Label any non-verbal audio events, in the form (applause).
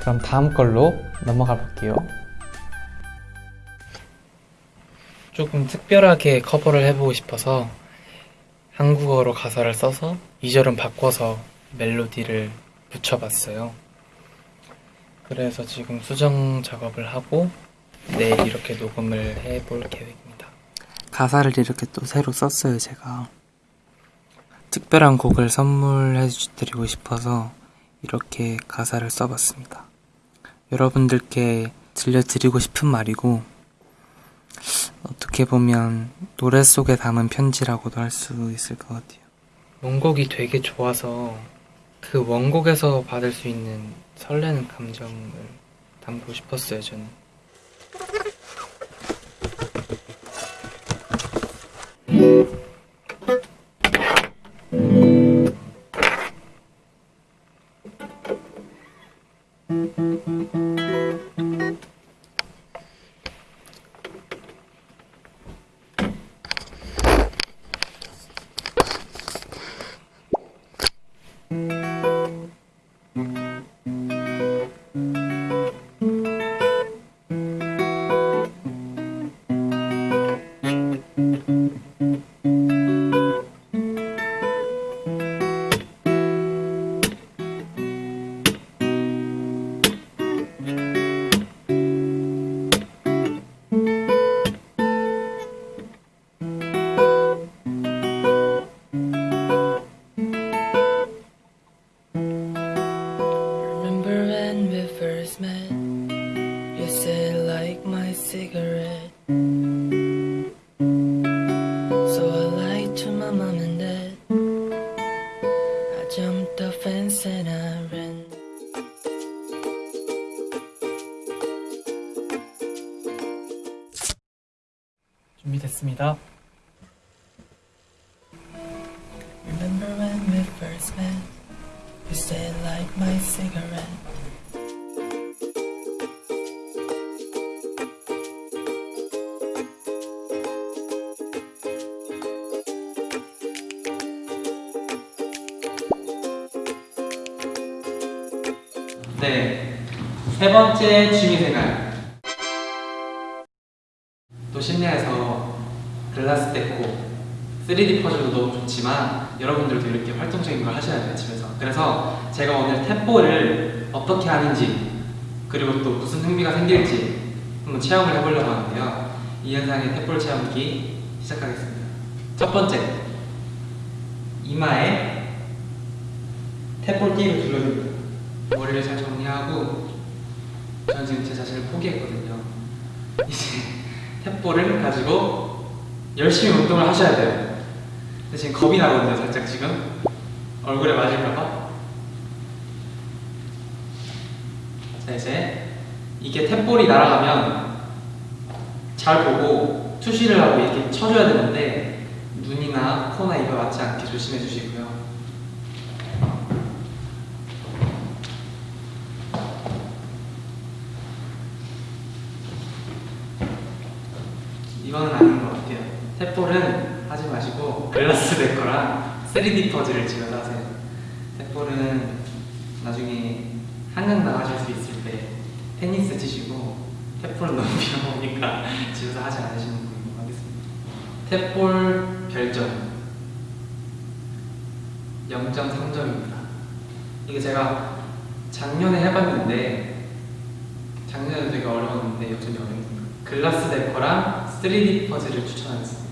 그럼 다음 걸로 넘어가 볼게요. 조금 특별하게 커버를 해보고 싶어서 한국어로 가사를 써서 2절은 바꿔서 멜로디를 붙여봤어요. 그래서 지금 수정 작업을 하고 내일 이렇게 녹음을 해볼 계획입니다. 가사를 이렇게 또 새로 썼어요, 제가. 특별한 곡을 선물해 드리고 싶어서 이렇게 가사를 써봤습니다. 여러분들께 들려드리고 싶은 말이고, 어떻게 보면 노래 속에 담은 편지라고도 할 수 있을 것 같아요. 원곡이 되게 좋아서 그 원곡에서 받을 수 있는 설레는 감정을 담고 싶었어요, 저는. Remember when we first met? You said like my cigarette. So I lied to my mom and dad. I jumped the fence and I ran. 준비됐습니다. Remember when we first met? You said like my cigarette. 네. 세 번째 취미생활. 또 심야에서 글라스 데코, 3D 퍼즐도 너무 좋지만 여러분들도 이렇게 활동적인 걸 하셔야 돼요, 집에서. 그래서 제가 오늘 탭볼을 어떻게 하는지 그리고 또 무슨 흥미가 생길지 한번 체험을 해보려고 하는데요. 이 현상의 탭볼 체험기 시작하겠습니다. 첫 번째, 이마에 탭볼 띠를 둘러줍니다. 머리를 잘 정리하고 저는 지금 제 자신을 포기했거든요. 이제 탭볼을 가지고 열심히 운동을 하셔야 돼요. 지금 겁이 나거든요, 살짝 지금 얼굴에 맞을까봐. 자 이제 이게 탭볼이 날아가면 잘 보고 투시를 하고 이렇게 쳐줘야 되는데 눈이나 코나 입에 맞지 않게 조심해 주시고요. 이거는 아닌 것 같아요. 탭볼은 마시고 글라스 데코랑 3D 퍼즐을 집에서 하세요. 탭볼은 나중에 한강 나가실 수 있을 때 테니스 치시고 탭볼은 너무 위험하니까 (laughs) 집에서 하지 않으시는 걸로 하겠습니다. 탭볼 별점 0.3점입니다. 이게 제가 작년에 해봤는데 작년에도 되게 어려웠는데 여전히 어렵습니다. 글라스 데코랑 3D 퍼즐을 추천하겠습니다.